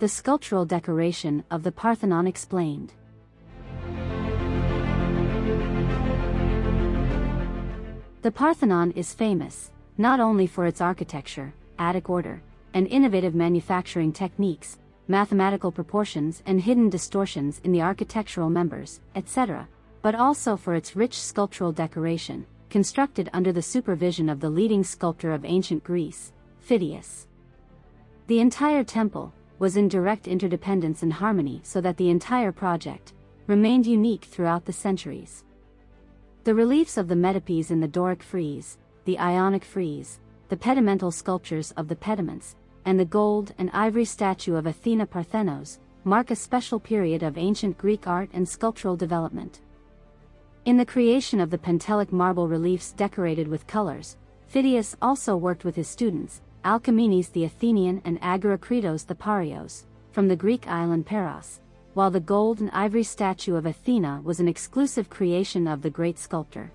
The sculptural decoration of the Parthenon explained. The Parthenon is famous, not only for its architecture, Attic order, and innovative manufacturing techniques, mathematical proportions and hidden distortions in the architectural members, etc., but also for its rich sculptural decoration, constructed under the supervision of the leading sculptor of ancient Greece, Phidias. The entire temple was in direct interdependence and harmony so that the entire project remained unique throughout the centuries. The reliefs of the metopes in the Doric frieze, the Ionic frieze, the pedimental sculptures of the pediments, and the gold and ivory statue of Athena Parthenos, mark a special period of ancient Greek art and sculptural development. In the creation of the Pentelic marble reliefs decorated with colors, Phidias also worked with his students, Alcamenes the Athenian and Agorakritos the Parios, from the Greek island Paros, while the gold and ivory statue of Athena was an exclusive creation of the great sculptor.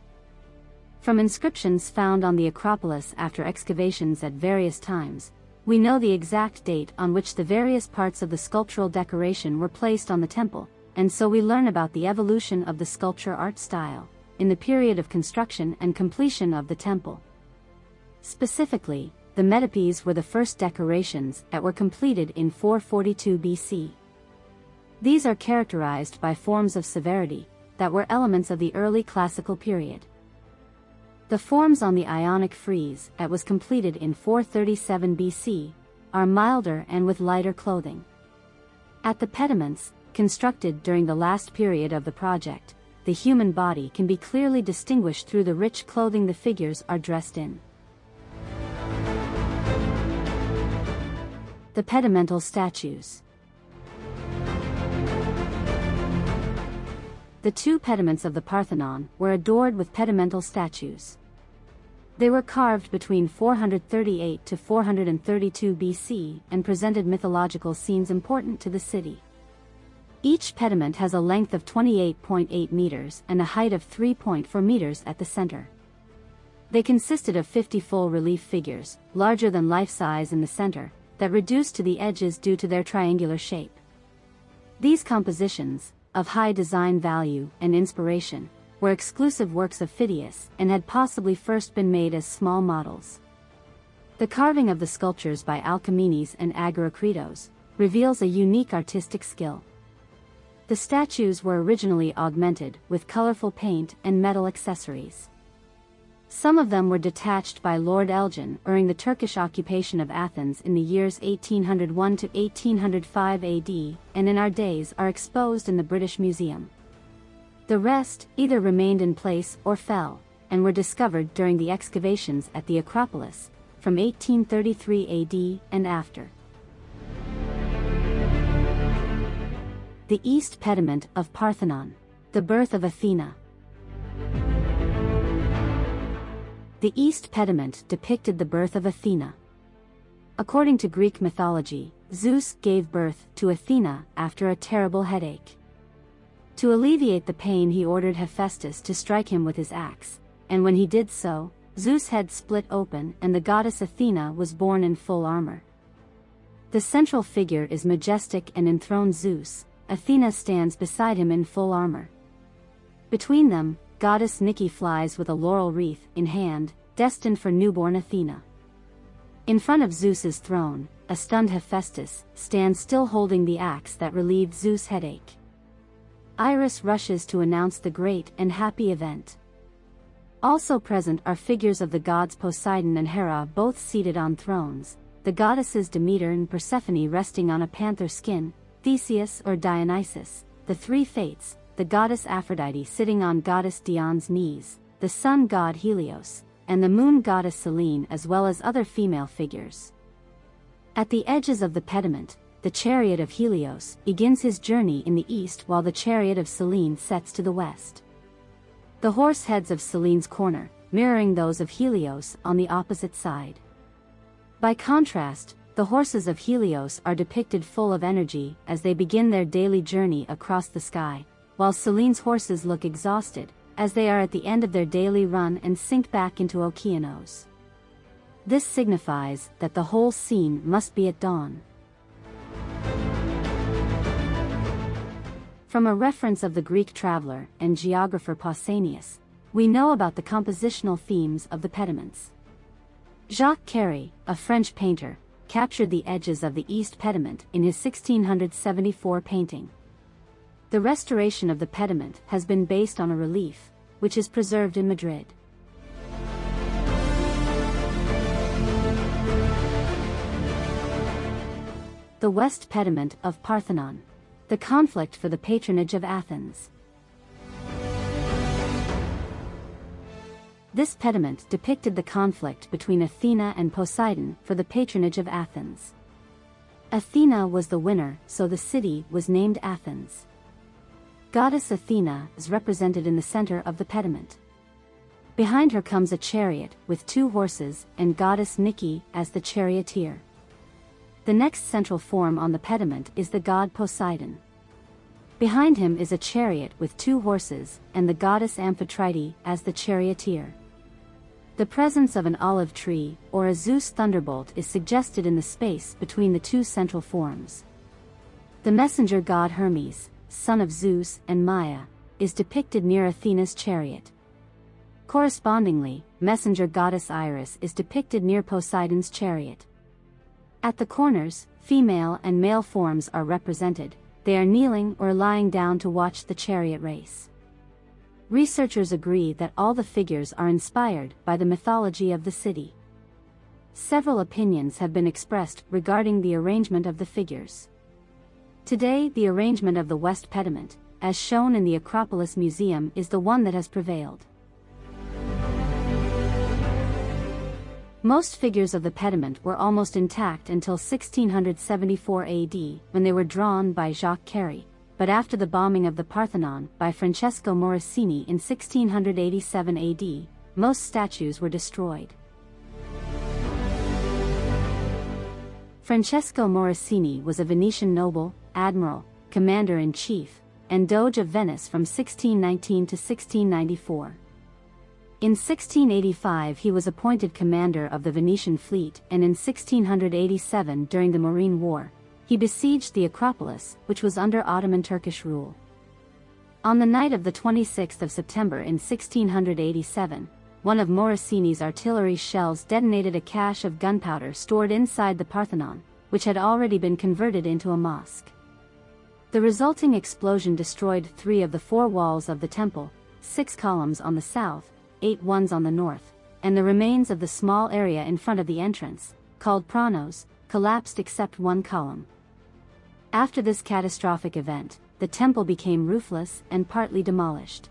From inscriptions found on the Acropolis after excavations at various times, we know the exact date on which the various parts of the sculptural decoration were placed on the temple, and so we learn about the evolution of the sculpture art style, in the period of construction and completion of the temple. Specifically, the metopes were the first decorations that were completed in 442 BC. These are characterized by forms of severity, that were elements of the early classical period. The forms on the Ionic frieze that was completed in 437 BC are milder and with lighter clothing. At the pediments, constructed during the last period of the project, the human body can be clearly distinguished through the rich clothing the figures are dressed in. The pedimental statues The two pediments of the Parthenon were adored with pedimental statues. They were carved between 438 to 432 BC and presented mythological scenes important to the city. Each pediment has a length of 28.8 meters and a height of 3.4 meters at the center. They consisted of 50 full relief figures, larger than life size in the center, that reduced to the edges due to their triangular shape. These compositions, of high design value and inspiration, were exclusive works of Phidias and had possibly first been made as small models. The carving of the sculptures by Alcamenes and Agorakritos reveals a unique artistic skill. The statues were originally augmented with colorful paint and metal accessories. Some of them were detached by Lord Elgin during the Turkish occupation of Athens in the years 1801 to 1805 AD, and in our days are exposed in the British Museum. The rest either remained in place or fell, and were discovered during the excavations at the Acropolis, from 1833 AD and after. The East Pediment of Parthenon. The Birth of Athena. The East Pediment depicted the birth of Athena. According to Greek mythology, Zeus gave birth to Athena after a terrible headache. To alleviate the pain he ordered Hephaestus to strike him with his axe, and when he did so, Zeus' head split open and the goddess Athena was born in full armor. The central figure is majestic and enthroned Zeus, Athena stands beside him in full armor. Between them, goddess Nike flies with a laurel wreath in hand, destined for newborn Athena. In front of Zeus's throne, a stunned Hephaestus stands still holding the axe that relieved Zeus' headache. Iris rushes to announce the great and happy event. Also present are figures of the gods Poseidon and Hera both seated on thrones, the goddesses Demeter and Persephone resting on a panther skin, Theseus or Dionysus, the three fates, the goddess Aphrodite sitting on goddess Diana's knees, the sun god Helios, and the moon goddess Selene as well as other female figures. At the edges of the pediment, the chariot of Helios begins his journey in the east while the chariot of Selene sets to the west. The horse heads of Selene's corner, mirroring those of Helios on the opposite side. By contrast, the horses of Helios are depicted full of energy as they begin their daily journey across the sky, while Selene's horses look exhausted, as they are at the end of their daily run and sink back into Okeanos. This signifies that the whole scene must be at dawn. From a reference of the Greek traveler and geographer Pausanias, we know about the compositional themes of the pediments. Jacques Carrey, a French painter, captured the edges of the east pediment in his 1674 painting. The restoration of the pediment has been based on a relief, which is preserved in Madrid. The West Pediment of Parthenon. The conflict for the patronage of Athens. This pediment depicted the conflict between Athena and Poseidon for the patronage of Athens. Athena was the winner, so the city was named Athens. Goddess Athena is represented in the center of the pediment. Behind her comes a chariot with two horses and goddess Nike as the charioteer. The next central form on the pediment is the god Poseidon. Behind him is a chariot with two horses and the goddess Amphitrite as the charioteer. The presence of an olive tree or a Zeus thunderbolt is suggested in the space between the two central forms. The messenger god Hermes, son of Zeus and Maia, is depicted near Athena's chariot. Correspondingly, messenger goddess Iris is depicted near Poseidon's chariot. At the corners, female and male forms are represented, they are kneeling or lying down to watch the chariot race. Researchers agree that all the figures are inspired by the mythology of the city. Several opinions have been expressed regarding the arrangement of the figures. Today the arrangement of the West Pediment, as shown in the Acropolis Museum is the one that has prevailed. Most figures of the pediment were almost intact until 1674 AD, when they were drawn by Jacques Carrey, but after the bombing of the Parthenon by Francesco Morosini in 1687 AD, most statues were destroyed. Francesco Morosini was a Venetian noble, admiral, commander-in-chief, and Doge of Venice from 1619 to 1694. In 1685 he was appointed commander of the Venetian fleet and in 1687 during the Morean War, he besieged the Acropolis, which was under Ottoman Turkish rule. On the night of the 26th of September in 1687, one of Morosini's artillery shells detonated a cache of gunpowder stored inside the Parthenon, which had already been converted into a mosque. The resulting explosion destroyed three of the four walls of the temple, six columns on the south, eight ones on the north, and the remains of the small area in front of the entrance, called Pronaos, collapsed except one column. After this catastrophic event, the temple became roofless and partly demolished.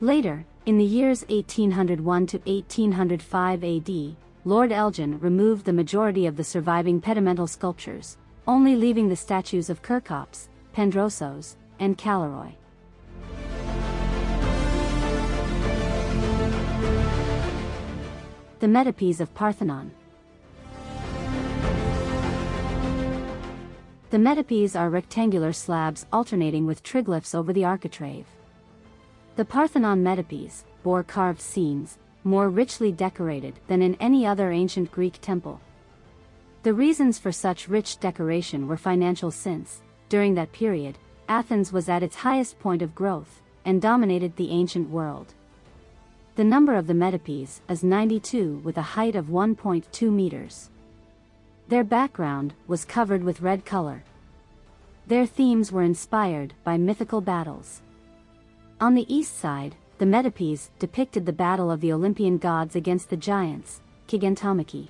Later, in the years 1801 to 1805 AD, Lord Elgin removed the majority of the surviving pedimental sculptures, only leaving the statues of Kerkops, Pandrosos, and Kalliroi. The metopes of Parthenon. The metopes are rectangular slabs alternating with triglyphs over the architrave. The Parthenon metopes bore carved scenes, more richly decorated than in any other ancient Greek temple. The reasons for such rich decoration were financial since, during that period, Athens was at its highest point of growth, and dominated the ancient world. The number of the metopes is 92 with a height of 1.2 meters. Their background was covered with red color. Their themes were inspired by mythical battles. On the east side, the metopes depicted the battle of the Olympian gods against the giants, Gigantomachy.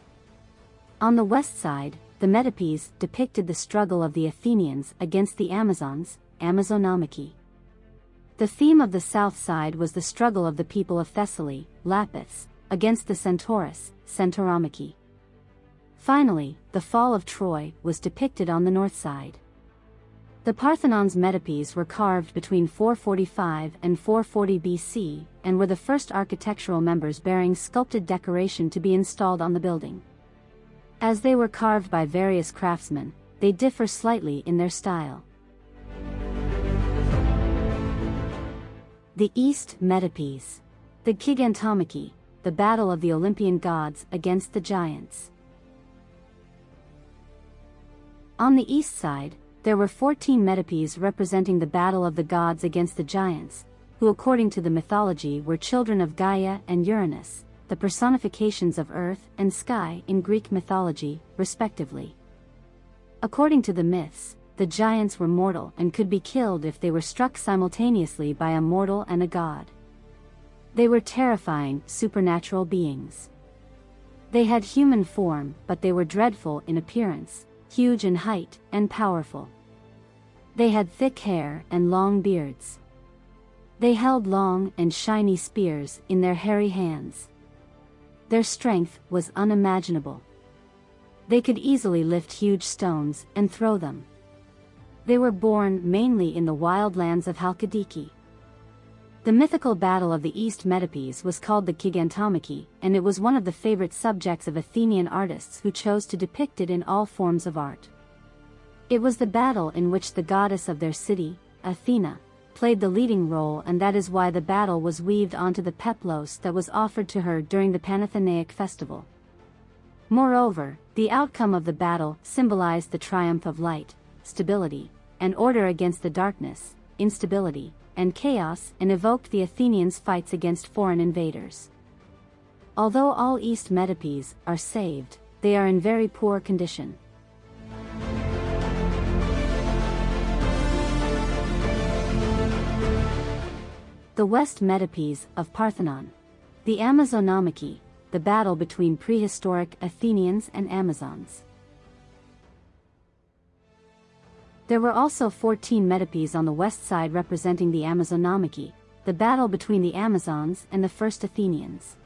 On the west side, the metopes depicted the struggle of the Athenians against the Amazons, Amazonomachy. The theme of the south side was the struggle of the people of Thessaly, Lapiths, against the Centaurus, Centauromachy. Finally, the fall of Troy was depicted on the north side. The Parthenon's metopes were carved between 445 and 440 BC and were the first architectural members bearing sculpted decoration to be installed on the building. As they were carved by various craftsmen, they differ slightly in their style. The East Metopes. The Gigantomachy, the battle of the Olympian gods against the giants. On the east side, There were 14 metopes representing the battle of the gods against the giants, who according to the mythology were children of Gaia and Uranus, the personifications of earth and sky in Greek mythology, respectively. According to the myths, the giants were mortal and could be killed if they were struck simultaneously by a mortal and a god. They were terrifying, supernatural beings. They had human form, but they were dreadful in appearance, huge in height, and powerful. They had thick hair and long beards. They held long and shiny spears in their hairy hands. Their strength was unimaginable. They could easily lift huge stones and throw them. They were born mainly in the wild lands of Halkidiki. The mythical battle of the East Metopes was called the Gigantomachy, and it was one of the favorite subjects of Athenian artists who chose to depict it in all forms of art. It was the battle in which the goddess of their city, Athena, played the leading role and that is why the battle was weaved onto the peplos that was offered to her during the Panathenaic festival. Moreover, the outcome of the battle symbolized the triumph of light, stability, and order against the darkness, instability, and chaos and evoked the Athenians' fights against foreign invaders. Although all East Metopes are saved, they are in very poor condition. The West Metopes of Parthenon. The Amazonomachy, the battle between prehistoric Athenians and Amazons. There were also 14 metopes on the west side representing the Amazonomachy, the battle between the Amazons and the first Athenians.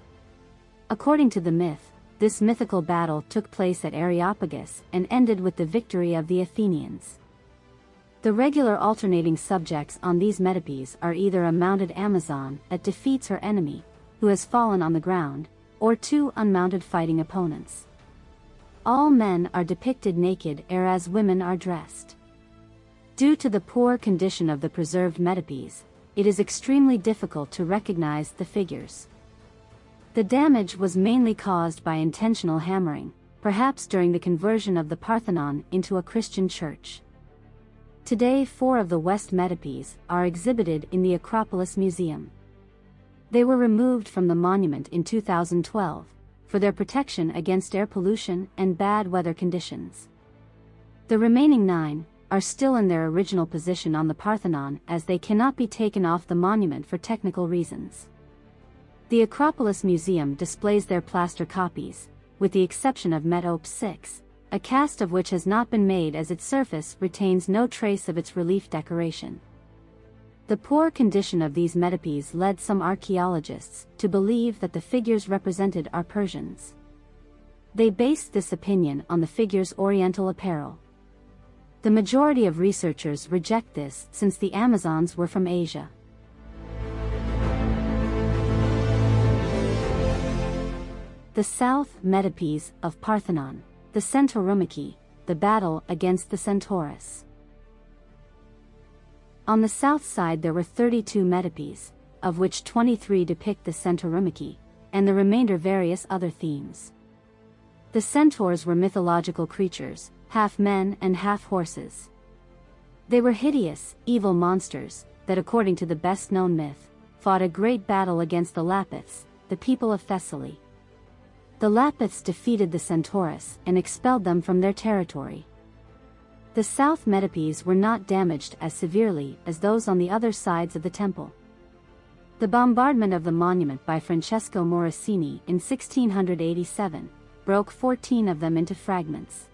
According to the myth, this mythical battle took place at Areopagus and ended with the victory of the Athenians. The regular alternating subjects on these metopes are either a mounted Amazon that defeats her enemy, who has fallen on the ground, or two unmounted fighting opponents. All men are depicted naked whereas women are dressed. Due to the poor condition of the preserved metopes, it is extremely difficult to recognize the figures. The damage was mainly caused by intentional hammering, perhaps during the conversion of the Parthenon into a Christian church. Today four of the West Metopes are exhibited in the Acropolis Museum. They were removed from the monument in 2012 for their protection against air pollution and bad weather conditions. The remaining nine are still in their original position on the Parthenon as they cannot be taken off the monument for technical reasons. The Acropolis Museum displays their plaster copies, with the exception of Metope 6, a cast of which has not been made as its surface retains no trace of its relief decoration. The poor condition of these metopes led some archaeologists to believe that the figures represented are Persians. They based this opinion on the figures' oriental apparel. The majority of researchers reject this since the Amazons were from Asia. The South Metopes of Parthenon the Centauromachy, the battle against the Centaurus. On the south side there were 32 metopes, of which 23 depict the Centauromachy, and the remainder various other themes. The centaurs were mythological creatures, half men and half horses. They were hideous, evil monsters, that according to the best-known myth, fought a great battle against the Lapiths, the people of Thessaly. The Lapiths defeated the Centaurus and expelled them from their territory. The South Metopes were not damaged as severely as those on the other sides of the temple. The bombardment of the monument by Francesco Morosini in 1687 broke 14 of them into fragments.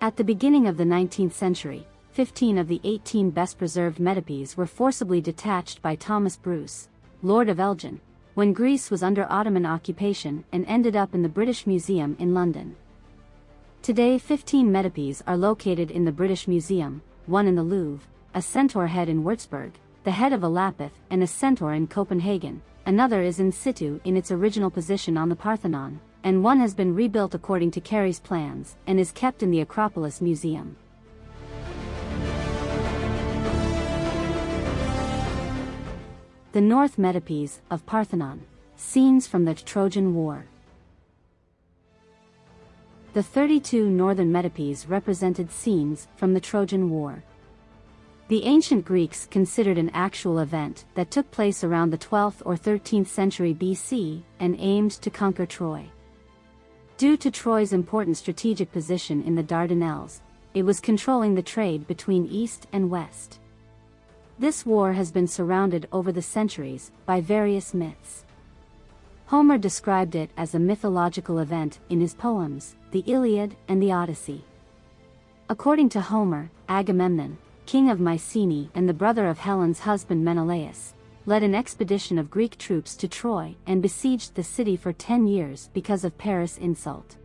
At the beginning of the 19th century, 15 of the 18 best-preserved metopes were forcibly detached by Thomas Bruce, Lord of Elgin, when Greece was under Ottoman occupation and ended up in the British Museum in London. Today 15 metopes are located in the British Museum, one in the Louvre, a centaur head in Würzburg, the head of a lapith and a centaur in Copenhagen, another is in situ in its original position on the Parthenon, and one has been rebuilt according to Carrey's plans and is kept in the Acropolis Museum. The North Metopes of Parthenon. Scenes from the Trojan War. The 32 northern metopes represented scenes from the Trojan War. The ancient Greeks considered an actual event that took place around the 12th or 13th century BC and aimed to conquer Troy. Due to Troy's important strategic position in the Dardanelles, it was controlling the trade between East and West. This war has been surrounded over the centuries by various myths. Homer described it as a mythological event in his poems, the Iliad and the Odyssey. According to Homer, Agamemnon, king of Mycenae and the brother of Helen's husband Menelaus, led an expedition of Greek troops to Troy and besieged the city for ten years because of Paris' insult.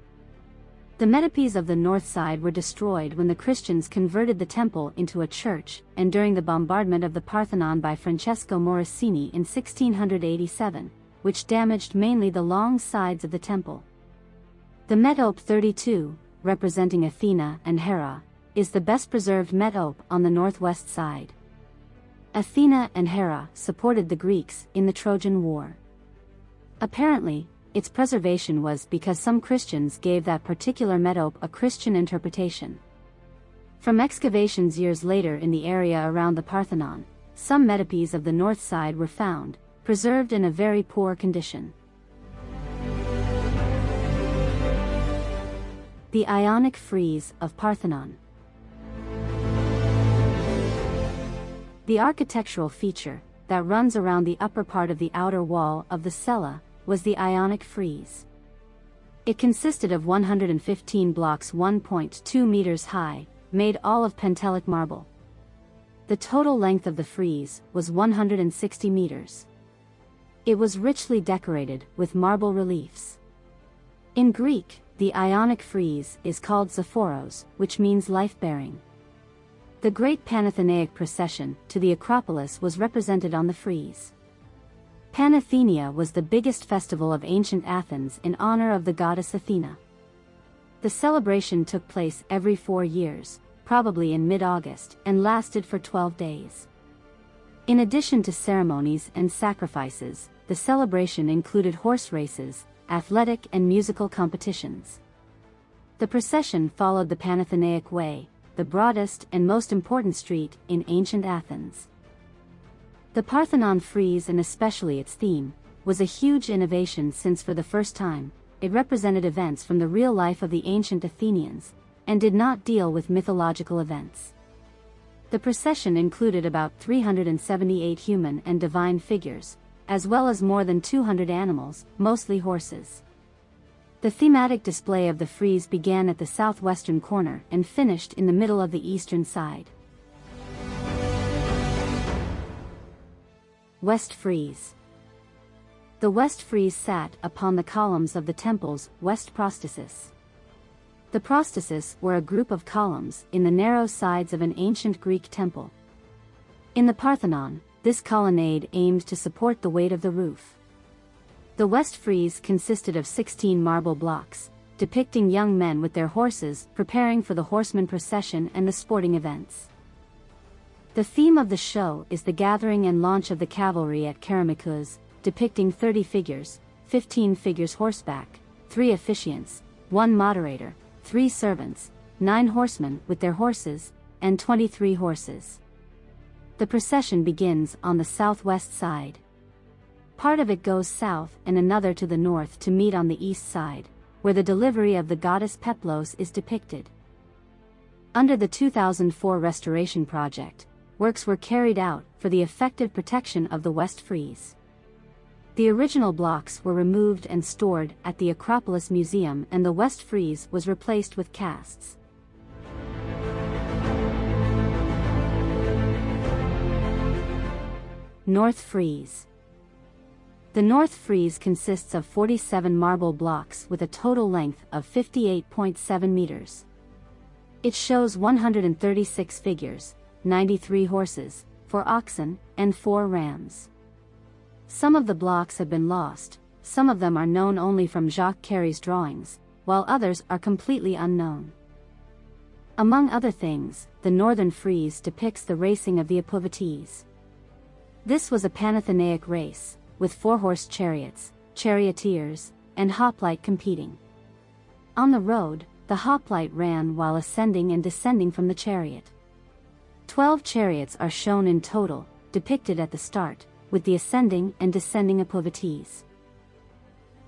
The metopes of the north side were destroyed when the Christians converted the temple into a church and during the bombardment of the Parthenon by Francesco Morosini in 1687, which damaged mainly the long sides of the temple. The metope 32, representing Athena and Hera, is the best preserved metope on the northwest side. Athena and Hera supported the Greeks in the Trojan War. Apparently, its preservation was because some Christians gave that particular metope a Christian interpretation. From excavations years later in the area around the Parthenon, some metopes of the north side were found, preserved in a very poor condition. The Ionic Frieze of Parthenon The architectural feature that runs around the upper part of the outer wall of the cella was the Ionic frieze. It consisted of 115 blocks 1.2 meters high, made all of Pentelic marble. The total length of the frieze was 160 meters. It was richly decorated with marble reliefs. In Greek, the Ionic frieze is called Xephoros, which means life-bearing. The great Panathenaic procession to the Acropolis was represented on the frieze. Panathenaea was the biggest festival of ancient Athens in honor of the goddess Athena. The celebration took place every four years, probably in mid-August, and lasted for 12 days. In addition to ceremonies and sacrifices, the celebration included horse races, athletic and musical competitions. The procession followed the Panathenaic Way, the broadest and most important street in ancient Athens. The Parthenon frieze and especially its theme, was a huge innovation since for the first time, it represented events from the real life of the ancient Athenians, and did not deal with mythological events. The procession included about 378 human and divine figures, as well as more than 200 animals, mostly horses. The thematic display of the frieze began at the southwestern corner and finished in the middle of the eastern side. West Frieze The west frieze sat upon the columns of the temple's west prostasis. The prostasis were a group of columns in the narrow sides of an ancient Greek temple. In the Parthenon, this colonnade aimed to support the weight of the roof. The west frieze consisted of 16 marble blocks, depicting young men with their horses preparing for the horseman procession and the sporting events. The theme of the show is the gathering and launch of the cavalry at Kerameikos, depicting 30 figures, 15 figures horseback, 3 officiants, 1 moderator, 3 servants, 9 horsemen with their horses, and 23 horses. The procession begins on the southwest side. Part of it goes south and another to the north to meet on the east side, where the delivery of the goddess Peplos is depicted. Under the 2004 restoration project, works were carried out for the effective protection of the West Frieze. The original blocks were removed and stored at the Acropolis Museum and the West Frieze was replaced with casts. North Frieze the North Frieze consists of 47 marble blocks with a total length of 58.7 meters. It shows 136 figures, 93 horses, 4 oxen, and 4 rams. Some of the blocks have been lost, some of them are known only from Jacques Carrey's drawings, while others are completely unknown. Among other things, the northern frieze depicts the racing of the Epouvetes. This was a Panathenaic race, with four-horse chariots, charioteers, and hoplite competing. On the road, the hoplite ran while ascending and descending from the chariot. Twelve chariots are shown in total, depicted at the start, with the ascending and descending epaulettes.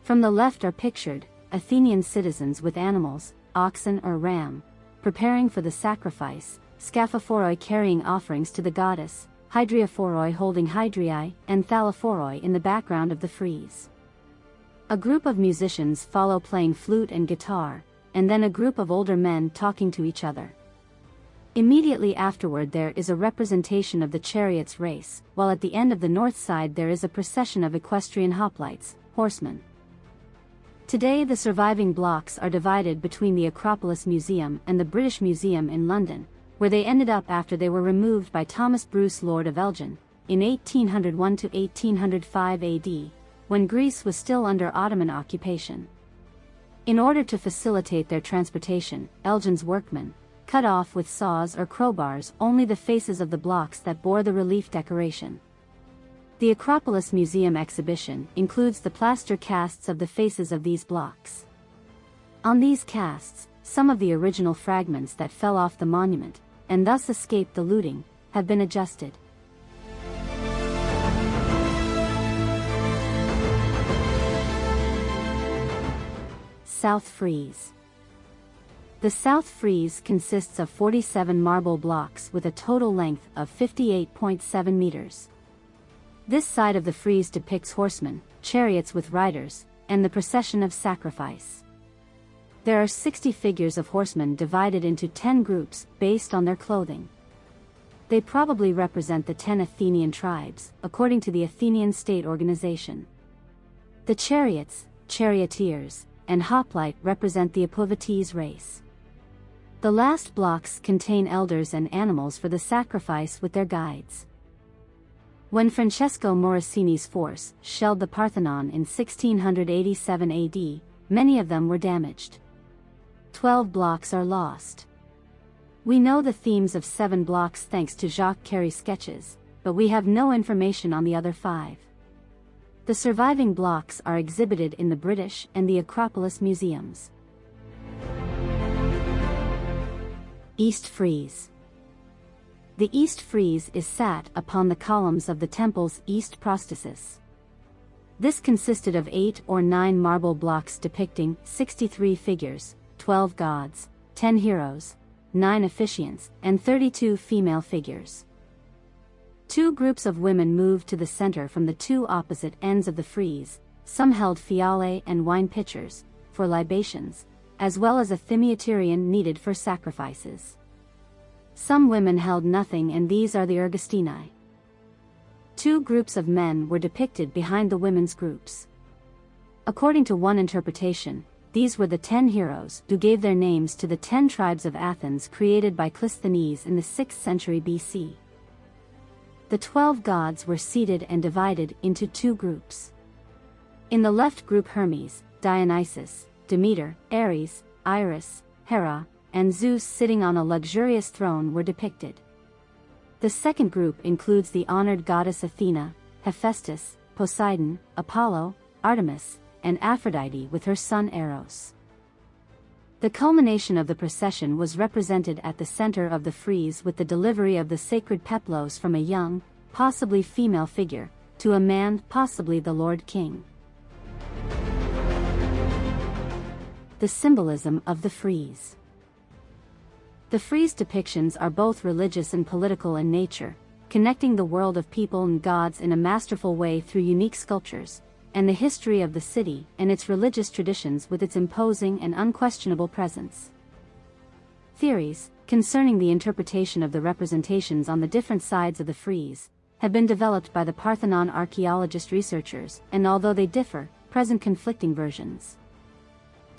From the left are pictured, Athenian citizens with animals, oxen or ram, preparing for the sacrifice, Scaphophoroi carrying offerings to the goddess, Hydriophoroi holding Hydriae, and Thallophoroi in the background of the frieze. A group of musicians follow playing flute and guitar, and then a group of older men talking to each other. Immediately afterward there is a representation of the chariot's race, while at the end of the north side there is a procession of equestrian hoplites, horsemen. Today the surviving blocks are divided between the Acropolis Museum and the British Museum in London, where they ended up after they were removed by Thomas Bruce Lord of Elgin, in 1801 to 1805 AD, when Greece was still under Ottoman occupation. In order to facilitate their transportation, Elgin's workmen, cut off with saws or crowbars only the faces of the blocks that bore the relief decoration. The Acropolis Museum exhibition includes the plaster casts of the faces of these blocks. On these casts, some of the original fragments that fell off the monument, and thus escaped the looting, have been adjusted. South Frieze the south frieze consists of 47 marble blocks with a total length of 58.7 meters. This side of the frieze depicts horsemen, chariots with riders, and the procession of sacrifice. There are 60 figures of horsemen divided into 10 groups based on their clothing. They probably represent the 10 Athenian tribes, according to the Athenian state organization. The chariots, charioteers, and hoplite represent the epaulettes race. The last blocks contain elders and animals for the sacrifice with their guides. When Francesco Morosini's force shelled the Parthenon in 1687 AD, many of them were damaged. Twelve blocks are lost. We know the themes of seven blocks thanks to Jacques Carrey's sketches, but we have no information on the other five. The surviving blocks are exhibited in the British and the Acropolis museums. East Frieze The East Frieze is sat upon the columns of the temple's east prosthesis. This consisted of eight or nine marble blocks depicting 63 figures, 12 gods, 10 heroes, 9 officiants, and 32 female figures. Two groups of women moved to the center from the two opposite ends of the frieze, some held fiale and wine pitchers, for libations, as well as a thymioterion needed for sacrifices. Some women held nothing and these are the Ergastinae. Two groups of men were depicted behind the women's groups. According to one interpretation, these were the ten heroes who gave their names to the ten tribes of Athens created by Clisthenes in the 6th century BC. The twelve gods were seated and divided into two groups. In the left group Hermes, Dionysus, Demeter, Ares, Iris, Hera, and Zeus sitting on a luxurious throne were depicted. The second group includes the honored goddess Athena, Hephaestus, Poseidon, Apollo, Artemis, and Aphrodite with her son Eros. The culmination of the procession was represented at the center of the frieze with the delivery of the sacred peplos from a young, possibly female figure, to a man, possibly the Lord King. The symbolism of the frieze. The frieze depictions are both religious and political in nature, connecting the world of people and gods in a masterful way through unique sculptures, and the history of the city and its religious traditions with its imposing and unquestionable presence. Theories, concerning the interpretation of the representations on the different sides of the frieze, have been developed by the Parthenon archaeologist researchers, and although they differ, present conflicting versions.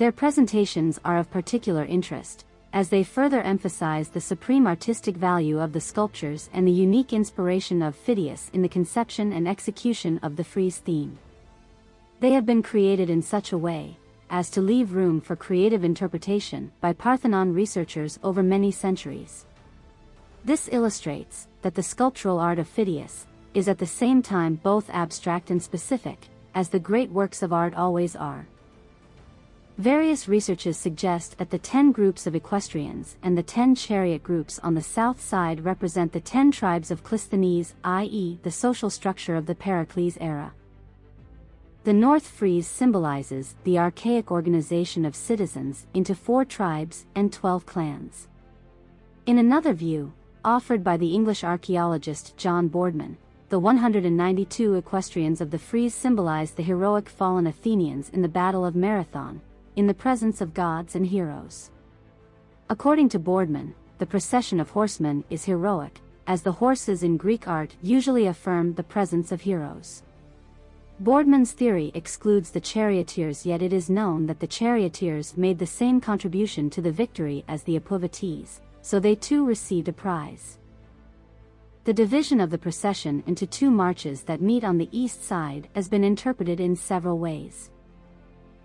Their presentations are of particular interest, as they further emphasize the supreme artistic value of the sculptures and the unique inspiration of Phidias in the conception and execution of the frieze theme. They have been created in such a way as to leave room for creative interpretation by Parthenon researchers over many centuries. This illustrates that the sculptural art of Phidias is at the same time both abstract and specific, as the great works of art always are. Various researches suggest that the 10 groups of equestrians and the 10 chariot groups on the south side represent the 10 tribes of Clisthenes, i.e., the social structure of the Pericles era. The North Frieze symbolizes the archaic organization of citizens into four tribes and 12 clans. In another view, offered by the English archaeologist John Boardman, the 192 equestrians of the frieze symbolize the heroic fallen Athenians in the Battle of Marathon, in the presence of gods and heroes. According to Boardman, the procession of horsemen is heroic, as the horses in Greek art usually affirm the presence of heroes. Boardman's theory excludes the charioteers yet it is known that the charioteers made the same contribution to the victory as the epouvetes, so they too received a prize. The division of the procession into two marches that meet on the east side has been interpreted in several ways.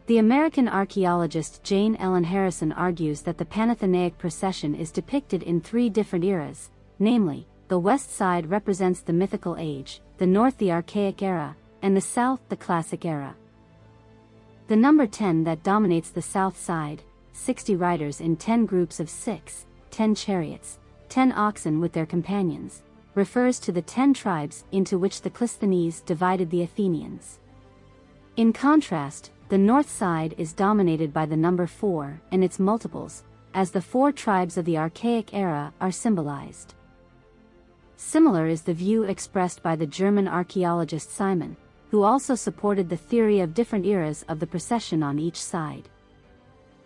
The American archaeologist Jane Ellen Harrison argues that the Panathenaic procession is depicted in three different eras, namely, the west side represents the mythical age, the north the archaic era, and the south the classic era. The number 10 that dominates the south side, 60 riders in 10 groups of 6, 10 chariots, 10 oxen with their companions, refers to the 10 tribes into which the Clisthenes divided the Athenians. In contrast, the north side is dominated by the number 4 and its multiples, as the four tribes of the Archaic era are symbolized. Similar is the view expressed by the German archaeologist Simon, who also supported the theory of different eras of the procession on each side.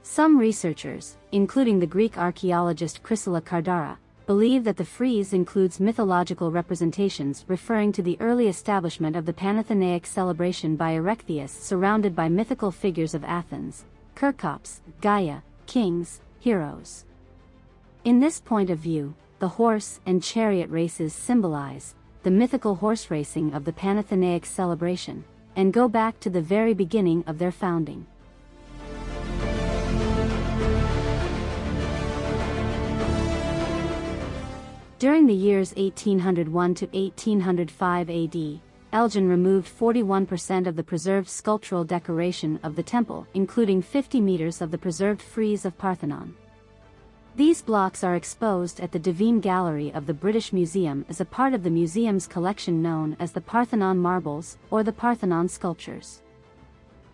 Some researchers, including the Greek archaeologist Chrysoula Kardara, believe that the frieze includes mythological representations referring to the early establishment of the Panathenaic celebration by Erechtheus surrounded by mythical figures of Athens, Kerkops, Gaia, kings, heroes. In this point of view, the horse and chariot races symbolize the mythical horse racing of the Panathenaic celebration, and go back to the very beginning of their founding. During the years 1801 to 1805 AD, Elgin removed 41% of the preserved sculptural decoration of the temple, including 50 meters of the preserved frieze of Parthenon. These blocks are exposed at the Duveen Gallery of the British Museum as a part of the museum's collection known as the Parthenon Marbles or the Parthenon Sculptures.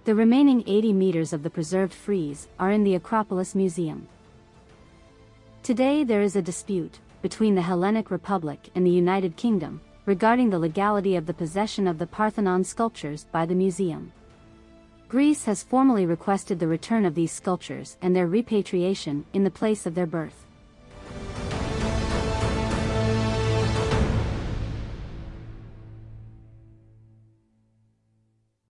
The remaining 80 meters of the preserved frieze are in the Acropolis Museum. Today there is a dispute, between the Hellenic Republic and the United Kingdom, regarding the legality of the possession of the Parthenon sculptures by the museum. Greece has formally requested the return of these sculptures and their repatriation in the place of their birth.